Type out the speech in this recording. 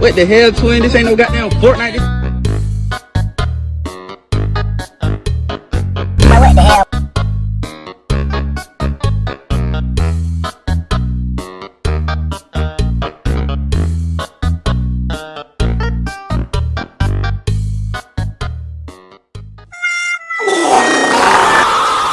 What the hell, twin? This ain't no goddamn Fortnite. This